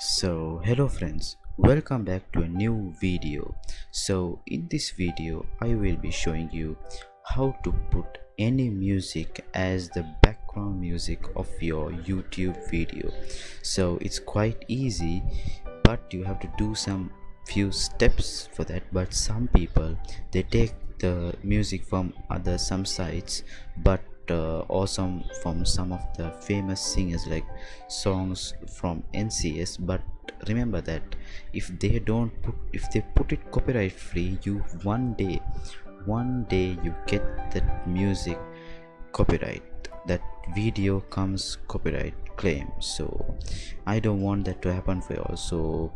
so hello friends welcome back to a new video. So in this video i will be showing you how to put any music as the background music of your youtube video. So it's quite easy but you have to do some few steps for that. But some people they take the music from other some sites but Uh, awesome from some of the famous singers like songs from ncs but remember that if they don't put if they put it copyright free you one day one day you get that music copyright. That video comes copyright claim. So i don't want that to happen for you so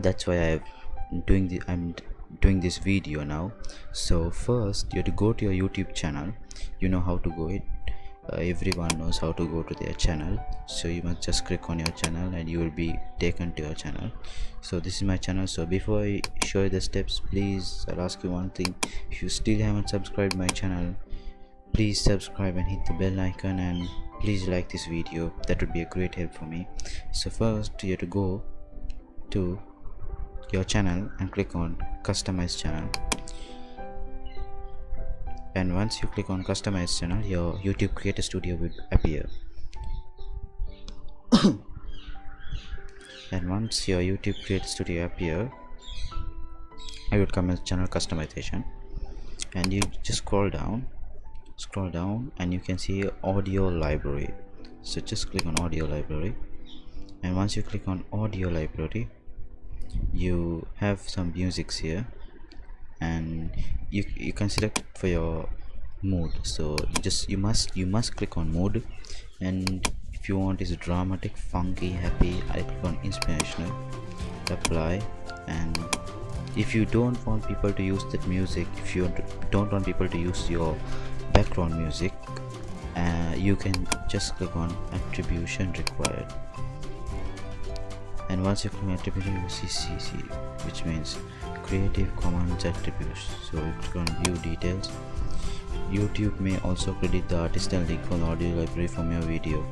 that's why i'm doing the i'm doing this video now. So first you have to go to your youtube channel. You know how to go it. Uh, everyone knows how to go to their channel. So you must just click on your channel and you will be taken to your channel. So this is my channel. So before i show you the steps please i'll ask you one thing. If you still haven't subscribed my channel please subscribe and hit the bell icon and please like this video. That would be a great help for me. So first you have to go to your channel and click on customize channel. And once you click on customize channel your youtube creator studio will appear. And once your youtube creator studio appear I would come as channel customization. And you just scroll down scroll down and you can see audio library. So just click on audio library. And once you click on audio library you have some musics here and you, you can select for your mood. So you just you must you must click on mood and if you want is dramatic funky happy i click on inspirational apply and if you don't want people to use that music if you don't want people to use your background music uh, you can just click on attribution required and once you click on attribution you see CC which means creative commons attributes. So you on view details. Youtube may also credit the artist and link from the audio library from your video.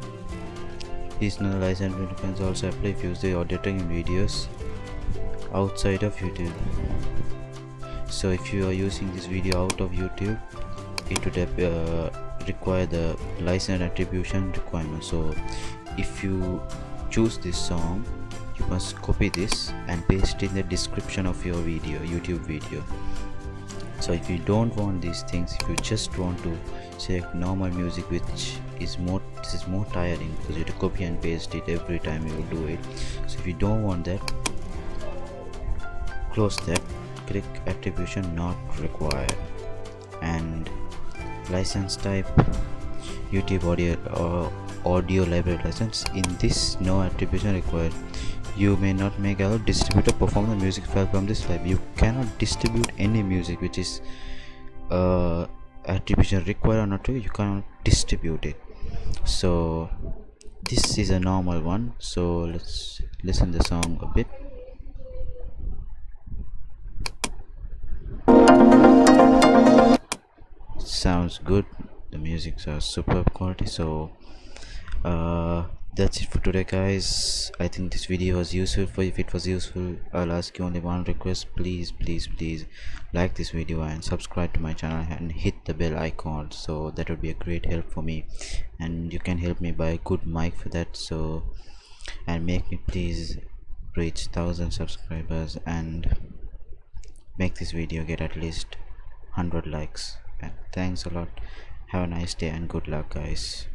These no license can also apply if you use the auditing videos outside of youtube. So if you are using this video out of youtube it would uh, require the license attribution requirement. So if you choose this song you must copy this and paste in the description of your video youtube video. So if you don't want these things if you just want to select normal music which is more this is more tiring because you have to copy and paste it every time you do it. So if you don't want that close that. Click attribution not required. And license type youtube audio or uh, audio library license. In this no attribution required you may not make a distributor perform the music file from this file. You cannot distribute any music which is uh, attribution required or not you cannot distribute it. So this is a normal one. So let's listen the song a bit. Sounds good. The music are superb quality. So uh that's it for today guys. I think this video was useful for if it was useful i'll ask you only one request. Please please please like this video and subscribe to my channel and hit the bell icon. So that would be a great help for me. And you can help me buy a good mic for that. So and make me please reach thousand subscribers and make this video get at least 100 likes. And thanks a lot. Have a nice day and good luck guys